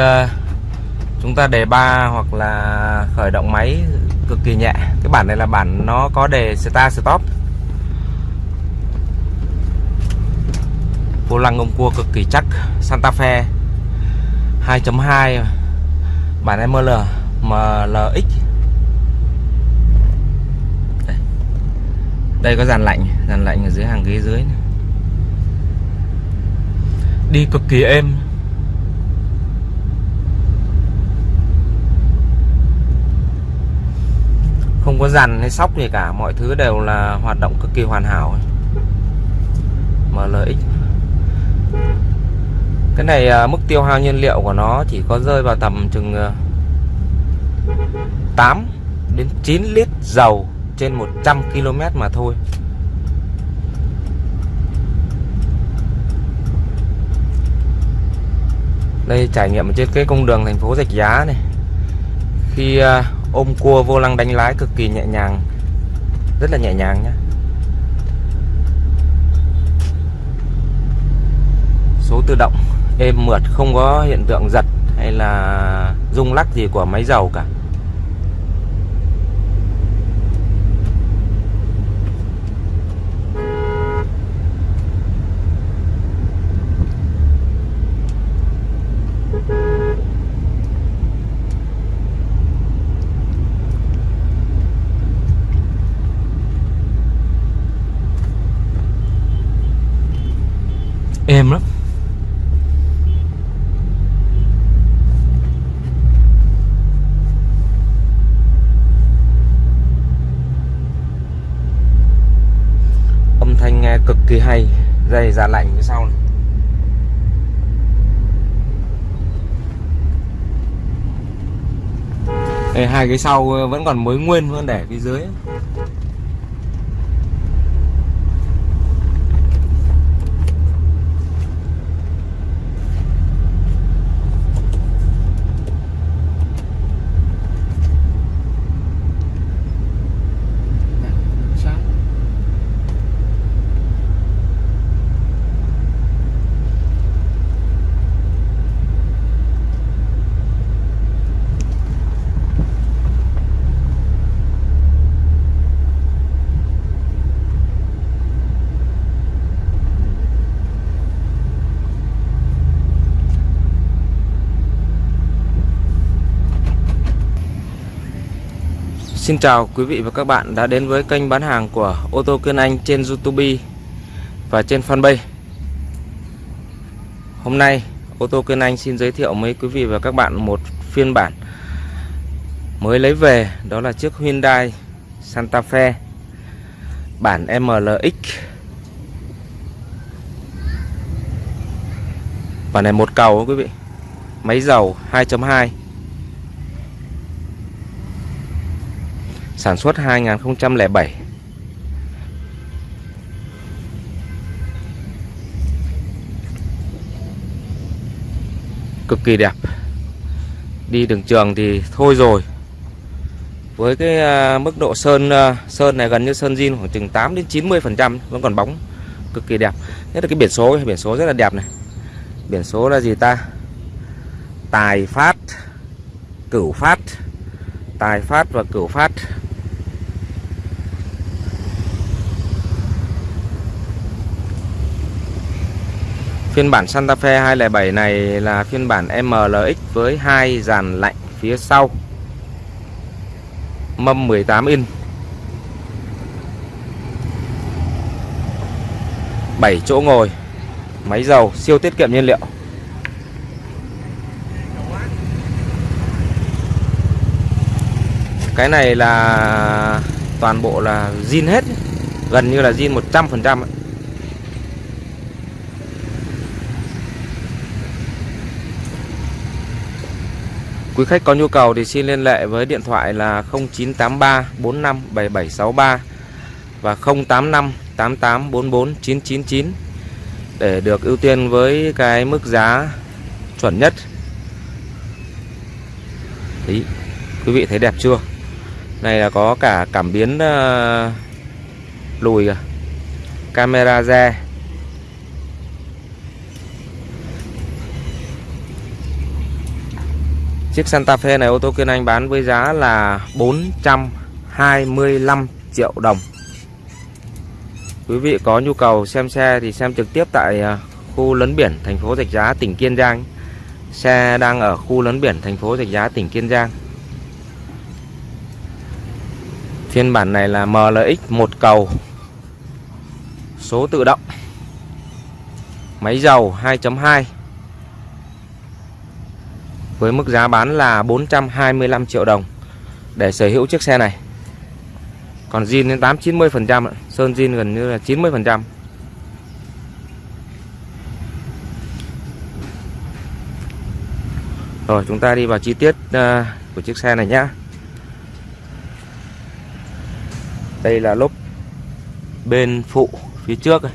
Ờ, chúng ta đề ba hoặc là khởi động máy cực kỳ nhẹ. Cái bản này là bản nó có đề start, stop. Vô lăng ông cua cực kỳ chắc. Santa Fe 2.2 bản ML MLX đây. đây có dàn lạnh dàn lạnh ở dưới, hàng ghế dưới này. đi cực kỳ êm. Không có dàn hay sóc gì cả, mọi thứ đều là hoạt động cực kỳ hoàn hảo. MLX cái này à, mức tiêu hao nhiên liệu của nó chỉ có rơi vào tầm chừng à, 8 đến 9 lít dầu trên 100 km mà thôi. Đây, trải nghiệm trên cái cung đường thành phố Rạch Giá này. Khi à, ôm cua vô lăng đánh lái cực kỳ nhẹ nhàng. Rất là nhẹ nhàng nhé số tự động, êm mượt, không có hiện tượng giật hay là rung lắc gì của máy dầu cả êm lắm âm thanh hai kỳ hay dây giả lạnh phía sau này. Đây, hai cái sau ờ, vẫn còn mới nguyên vẫn để phía dưới Xin chào quý vị và các bạn đã đến với kênh bán hàng của ô tô Kiên Anh trên YouTube và trên fanpage. Hôm nay, ô tô Kiên Anh xin giới thiệu với quý vị và các bạn một phiên bản mới lấy về, đó là chiếc Hyundai Santa Fe, bản MLX. Bản này một cầu quý vị. Máy dầu 2.2 sản xuất 2007 cực kỳ đẹp. Đi đường trường thì thôi rồi. Với cái à, mức độ sơn à, sơn này gần như sơn zin khoảng chừng 8 đến 90 phần trăm, vẫn còn bóng. Cực kỳ đẹp. Nhất là cái biển số biển số rất là đẹp này. Biển số là gì ta? Tài phát, cửu phát. Tài phát và cửu phát. Phiên bản Santa Fe 207 này là phiên bản MLX với hai dàn lạnh phía sau. Mâm 18 inch. 7 chỗ ngồi. Máy dầu siêu tiết kiệm nhiên liệu. Cái này là toàn bộ là zin hết, gần như là zin 100% ấy. Quý khách có nhu cầu thì xin liên hệ với điện thoại là 0983 45 7763 và 085 88 44 999 để được ưu tiên với cái mức giá chuẩn nhất. Đấy, quý vị thấy đẹp chưa? Này là có cả cảm biến uh, lùi kìa. Camera re Chiếc Santa Fe này ô tô Kiên Anh bán với giá là 425 triệu đồng. Quý vị có nhu cầu xem xe thì xem trực tiếp tại à, khu lấn biển, thành phố Rạch Giá, tỉnh Kiên Giang. Xe đang ở khu lấn biển, thành phố Rạch Giá, tỉnh Kiên Giang. Phiên bản này là MLX một cầu, Số tự động, Máy dầu 2.2 với mức giá bán là 425 triệu đồng Để sở hữu chiếc xe này Còn zin đến 8-90% Sơn zin gần như là 90% Rồi chúng ta đi vào chi tiết ờ, của chiếc xe này nhé Đây là lốp bên phụ phía trước này.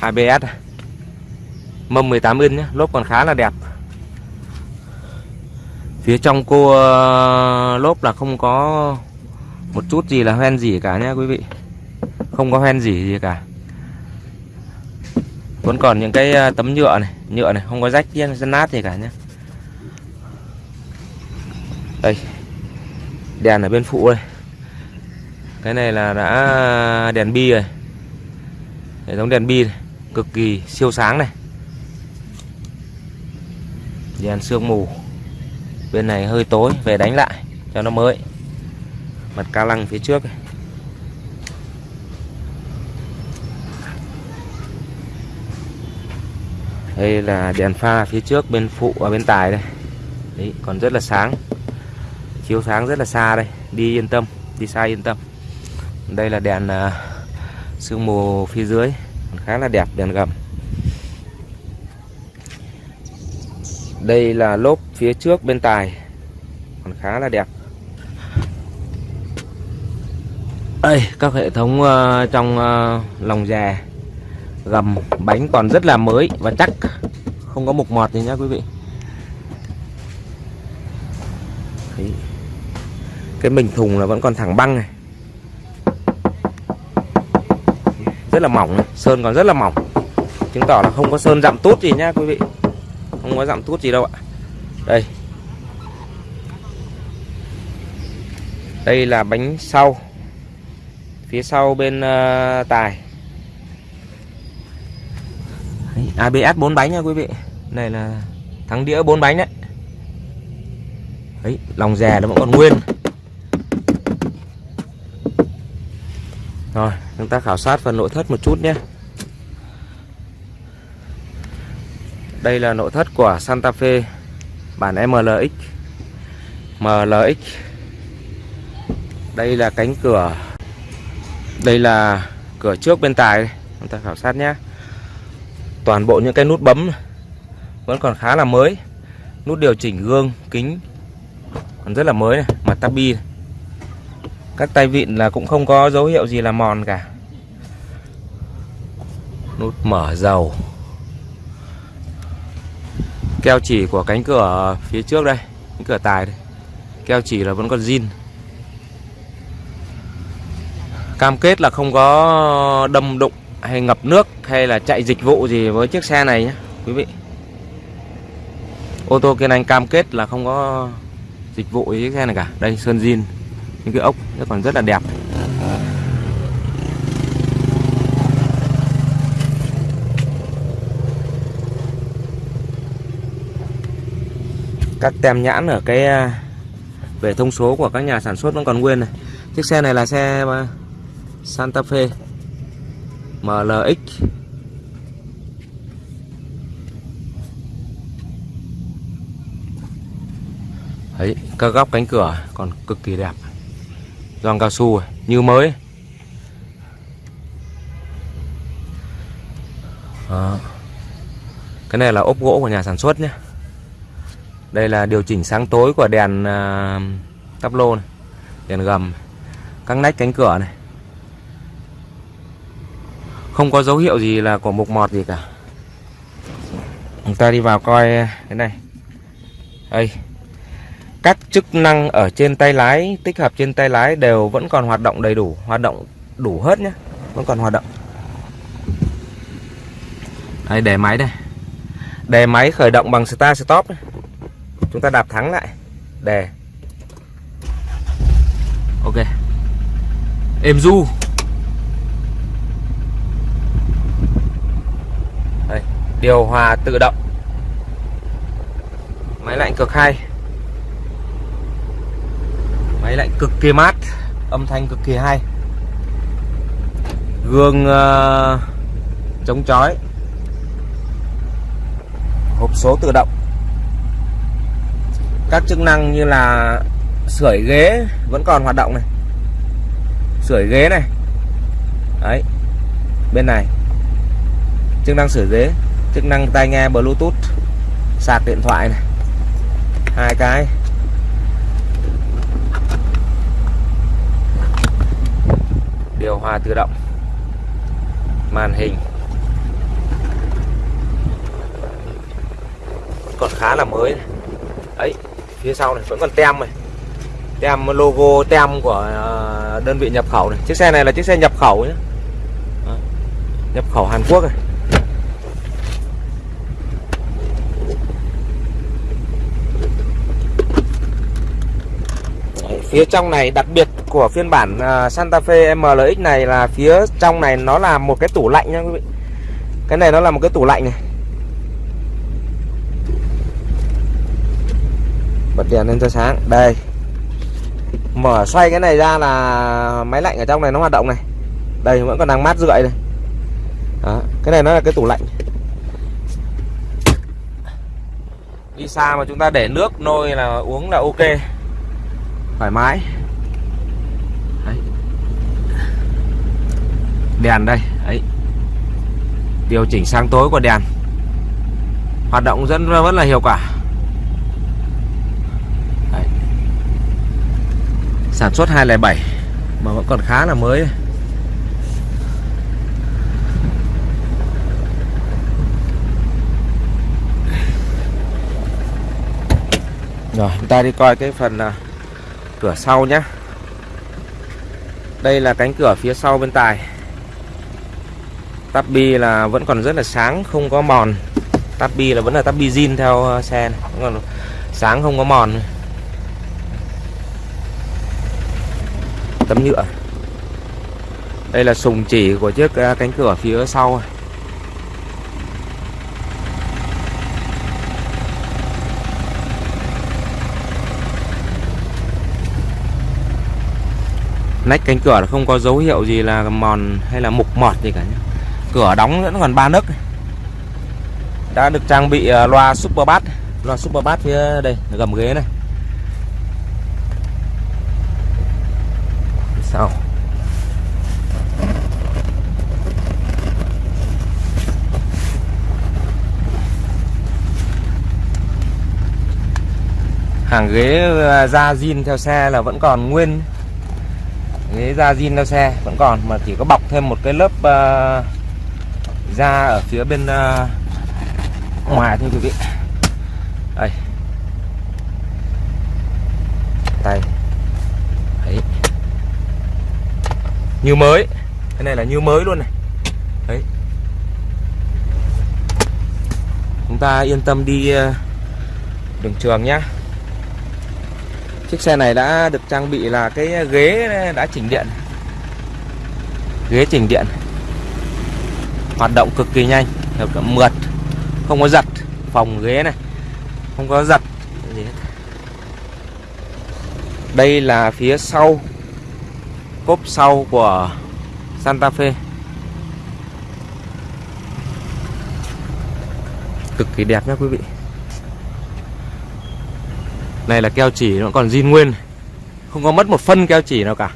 ABS này. Mâm 18 inch nhé, lốp còn khá là đẹp. Phía trong cô uh, lốp là không có một chút gì là hoen gì cả nhé quý vị. Không có hoen gì gì cả. Vẫn còn những cái ờ, tấm nhựa này, nhựa này không có rách dân nát gì cả nhé. Đây. Đèn ở bên phụ đây. Cái này là đã ờ, đèn bi rồi. Hệ thống đèn bi này cực kỳ siêu sáng này đèn sương mù bên này hơi tối về đánh lại cho nó mới. Mặt ca lăng phía trước. Này. đây là đèn pha phía trước bên phụ và bên tài đây. Đấy còn rất là sáng. Chiếu sáng rất là xa đây. Đi yên tâm đi xa yên tâm. Đây là đèn uh, sương mù phía dưới. Khá là đẹp đèn gầm. Đây là lốp phía trước bên tài. Còn khá là đẹp. Đây các hệ thống uh, trong uh, lòng già gầm bánh còn rất là mới và chắc không có mục mọt gì nhá quý vị. Đấy. cái mình thùng là vẫn còn thẳng băng này. Rất là mỏng sơn còn rất là mỏng. Chứng tỏ là không có sơn dặm tốt gì nhá quý vị không có giảm tút gì đâu ạ. Đây. Đây là bánh sau. Phía sau bên uh, tài. Đấy, à, ABS 4 bánh nha quý vị. Này là thắng đĩa 4 bánh đấy. Đấy lòng rè nó vẫn còn nguyên. Rồi, chúng ta khảo sát phần nội thất một chút nhé. Đây là nội thất của Santa Fe bản MLX. MLX. Đây là cánh cửa. Đây là cửa trước bên tài. Chúng ta khảo sát nhé. Toàn bộ những cái nút bấm vẫn còn khá là mới. Nút điều chỉnh gương, kính còn rất là mới này, mặt tabi này các tay vịn là cũng không có dấu hiệu gì là mòn cả nút mở dầu keo chỉ của cánh cửa phía trước đây, cánh cửa tài đây. Keo chỉ là vẫn còn zin. Cam kết là không có đâm đụng hay ngập nước hay là chạy dịch vụ gì với chiếc xe này nhé, quý vị. Ô tô kiên anh cam kết là không có dịch vụ với chiếc xe này cả. Đây, sơn zin. Những cái ốc nó còn rất là đẹp. Các tem nhãn ở cái à, về thông số của các nhà sản xuất vẫn còn nguyên này. Chiếc xe này là xe à, Santa Fe MLX Đấy, các góc cánh cửa còn cực kỳ đẹp gioăng cao su như mới. Đó. cái này là ốp gỗ của nhà sản xuất nhé đây là điều chỉnh sáng tối của đèn uh, tắp lô này đèn gầm các nách cánh cửa này. Không có dấu hiệu gì là của mục mọt gì cả. Chúng ta đi vào coi cái này. Đây. Các chức năng ở trên tay lái tích hợp trên tay lái đều vẫn còn hoạt động đầy đủ hoạt động đủ hết nhé vẫn còn hoạt động. Đây đề máy đây. Đề máy khởi động bằng start stop này chúng ta đạp thắng lại. Đề ok. Êm du. Đây, điều hòa tự động. Máy lạnh cực hay. Máy lạnh cực kỳ mát âm thanh cực kỳ hay. Gương uh, chống chói. Hộp số tự động các chức năng như là sưởi ghế vẫn còn hoạt động này. Sưởi ghế này. Đấy, bên này. Chức năng sửa ghế, chức năng tai nghe bluetooth, sạc điện thoại này. Hai cái. Điều hòa tự động. Màn hình. Còn khá là mới ấy phía sau này, vẫn còn tem này. Tem logo, tem của ờ, đơn vị nhập khẩu này. Chiếc xe này là chiếc xe nhập khẩu nhé nhập khẩu Hàn Quốc này. Phía trong này, đặc biệt của phiên bản ờ, Santa Fe MLX này là phía trong này nó là một cái tủ lạnh nha quý vị. Cái này nó là một cái tủ lạnh này. Bật đèn lên cho sáng. Đây. Mở xoay cái này ra là máy lạnh ở trong này nó hoạt động này. Đây vẫn còn đang mát rượi này. Đó, cái này nó là cái tủ lạnh. Đi xa mà chúng ta để nước nôi là uống là ok. Thoải mái. Đấy. đèn đây ấy điều chỉnh sáng tối của đèn. Hoạt động rất rất là hiệu quả. Sản xuất 207 mà vẫn còn khá là mới. Rồi, chúng ta đi coi cái phần à, cửa sau nhé đây là cánh cửa phía sau bên tài. Tắp bi là vẫn còn rất là sáng, không có mòn. Tắp bi là vẫn là tắp bi zin theo à, xe này. vẫn còn sáng, không có mòn. Tấm nhựa. Đây là sùng chỉ của chiếc à, cánh cửa phía sau. Nách cánh cửa không có dấu hiệu gì là mòn hay là mục mọt gì cả nhé. cửa đóng vẫn còn ba nấc. Đã được trang bị à, loa super bass loa super bass phía đây, gầm ghế này. Sau hàng ghế ờ, da zin theo xe là vẫn còn nguyên. Ghế da zin theo xe vẫn còn mà chỉ có bọc thêm một cái lớp uh, da ở phía bên uh, ngoài thôi quý vị đây tay đấy như mới. Cái này là như mới luôn này. Đấy. Chúng ta yên tâm đi ờ, đường trường nhá. Chiếc xe này đã được trang bị là cái ghế đã chỉnh điện. Ghế chỉnh điện. Hoạt động cực kỳ nhanh Mượt. Không có giật, Phòng ghế này. Không có giật. Đây là phía sau. Cốp sau của Santa Fe. Cực kỳ đẹp nhé quý vị. Này là keo chỉ, nó còn zin nguyên. Không có mất một phân keo chỉ nào cả.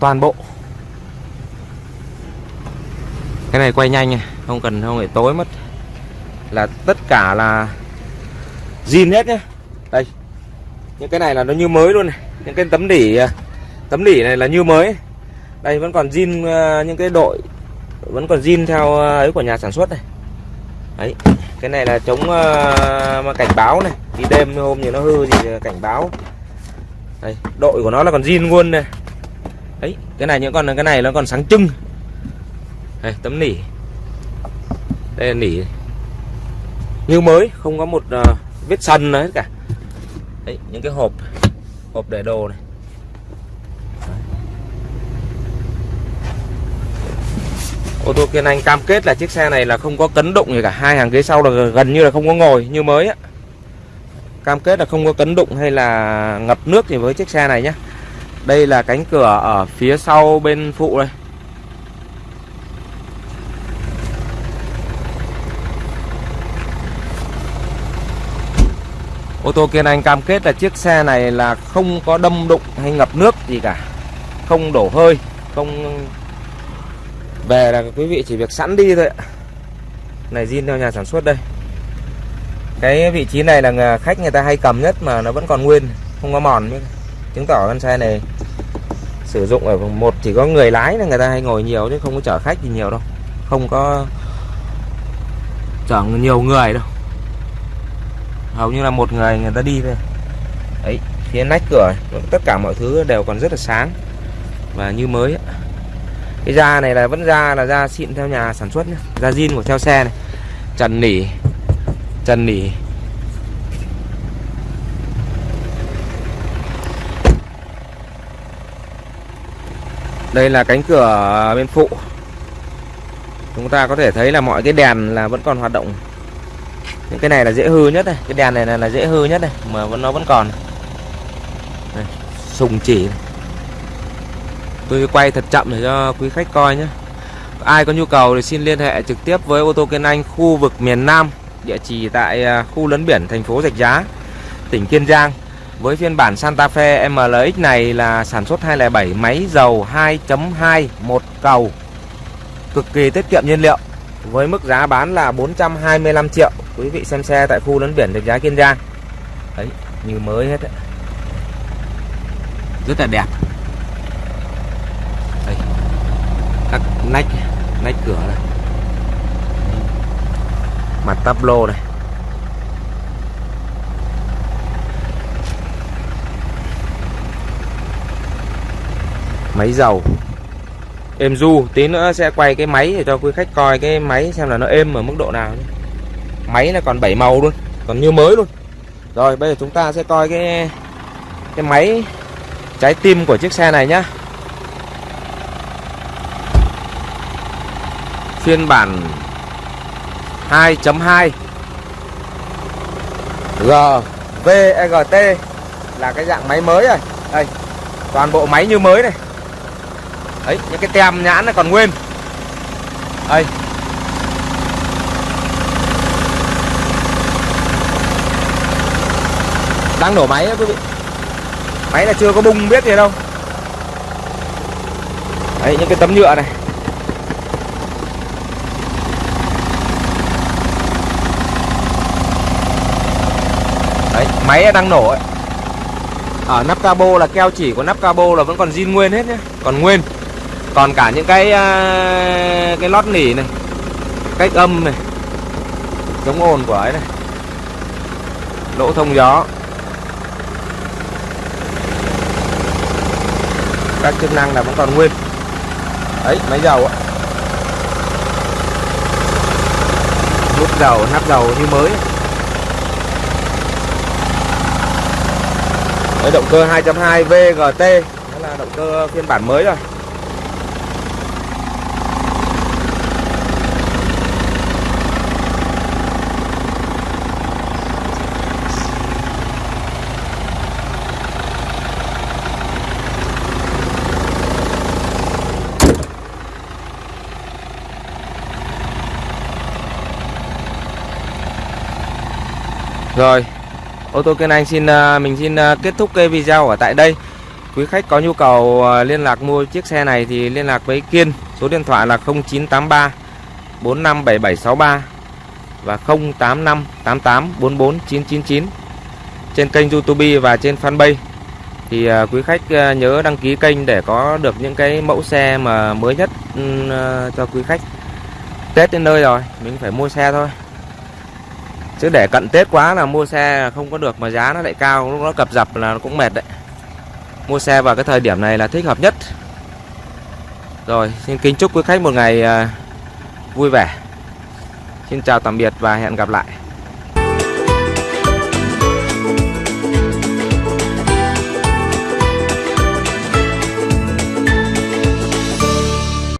Toàn bộ. Cái này quay nhanh Không cần, không phải tối mất. Là tất cả là zin hết nhé Đây. Những cái này là nó như mới luôn này. Những cái tấm đỉ à, Tấm lỉ này là như mới. Đây vẫn còn zin ờ, những cái đội Vẫn còn zin theo ờ, ấy của nhà sản xuất này. Đấy cái này là chống uh, cảnh báo này. Đi đêm hôm thì nó hư thì cảnh báo. Đây đội của nó là còn zin luôn này. Đấy cái này những con cái này nó còn sáng trưng. Đây tấm nỉ đây là nỉ như mới không có một uh, vết sần nữa hết cả. Đấy, những cái hộp hộp để đồ này. Ô tô Kiên Anh cam kết là chiếc xe này là không có cấn đụng gì cả. Hai hàng ghế sau là gần như là không có ngồi như mới á. Cam kết là không có cấn đụng hay là ngập nước gì với chiếc xe này nhé đây là cánh cửa ở phía sau bên phụ đây. Ô tô Kiên Anh cam kết là chiếc xe này là không có đâm đụng hay ngập nước gì cả. Không đổ hơi, Không về là quý vị chỉ việc sẵn đi thôi ạ. Này, zin theo nhà sản xuất đây. Cái vị trí này là khách người ta hay cầm nhất mà nó vẫn còn nguyên, Không có mòn Chứng tỏ con xe này Sử dụng ở một chỉ có người lái là người ta hay ngồi nhiều chứ không có chở khách gì nhiều đâu. Không có chở nhiều người đâu. Hầu như là một người người ta đi thôi. Đấy, phía nách cửa, tất cả mọi thứ đều còn rất là sáng và như mới cái da này là vẫn da là da xịn theo nhà sản xuất nhé da zin của theo xe này. Trần nỉ. Trần nỉ. Đây là cánh cửa bên phụ. Chúng ta có thể thấy là mọi cái đèn là vẫn còn hoạt động. Những cái này là dễ hư nhất này. Cái đèn này là, là dễ hư nhất này mà vẫn nó vẫn còn. Này, sùng chỉ này tôi quay thật chậm để cho quý khách coi nhé. Ai có nhu cầu thì xin liên hệ trực tiếp với ô tô Kiên Anh khu vực miền Nam, địa chỉ tại à, khu lấn biển, thành phố Rạch Giá, tỉnh Kiên Giang. Với phiên bản Santa Fe MLX này là sản xuất 207 máy dầu 2.2 một cầu. Cực kỳ tiết kiệm nhiên liệu, với mức giá bán là 425 triệu. Quý vị xem xe tại khu lấn biển, rạch giá, Kiên Giang. Đấy, như mới hết đấy. rất là đẹp đây các nách nách cửa này. Mặt tắp lô này. Máy dầu. Êm du tí nữa sẽ quay cái máy để cho quý khách coi cái máy xem là nó êm ở mức độ nào máy là còn 7 màu luôn, còn như mới luôn. Rồi, bây giờ chúng ta sẽ coi cái cái máy trái tim của chiếc xe này nhá. Phiên bản 2.2 GVEGT là cái dạng máy mới rồi đây, toàn bộ máy như mới này. Đấy, những cái tem nhãn nó còn nguyên. Đây. Đang nổ máy đó quý vị. Máy là chưa có bung biết gì đâu. Đấy, những cái tấm nhựa này đấy máy đang nổ ấy. Ở nắp cabo là keo chỉ của nắp cabo là vẫn còn zin nguyên hết nhé còn nguyên. Còn cả những cái à, cái lót nỉ này, cách âm này, chống ồn của ấy này, lỗ thông gió. Các chức năng là vẫn còn nguyên. Đấy, máy dầu á. Nút dầu, nắp dầu như mới. Đấy, động cơ 2.2 VGT đó là động cơ phiên bản mới rồi. Rồi ô tô Kiên Anh xin à, mình xin à, kết thúc cái video ở tại đây. Quý khách có nhu cầu à, liên lạc mua chiếc xe này thì liên lạc với Kiên. Số điện thoại là 0983 457763 và 085 88 44 999 trên kênh YouTube và trên fanpage thì quý khách nhớ đăng ký kênh để có được những cái mẫu xe mà mới nhất ừ, cho quý khách. Tết đến nơi rồi, mình phải mua xe thôi chứ để cận Tết quá là mua xe không có được mà giá nó lại cao, lúc nó cập dập là nó cũng mệt đấy. Mua xe vào cái thời điểm này là thích hợp nhất. Rồi, xin kính chúc quý khách một ngày à, vui vẻ. Xin chào tạm biệt và hẹn gặp lại.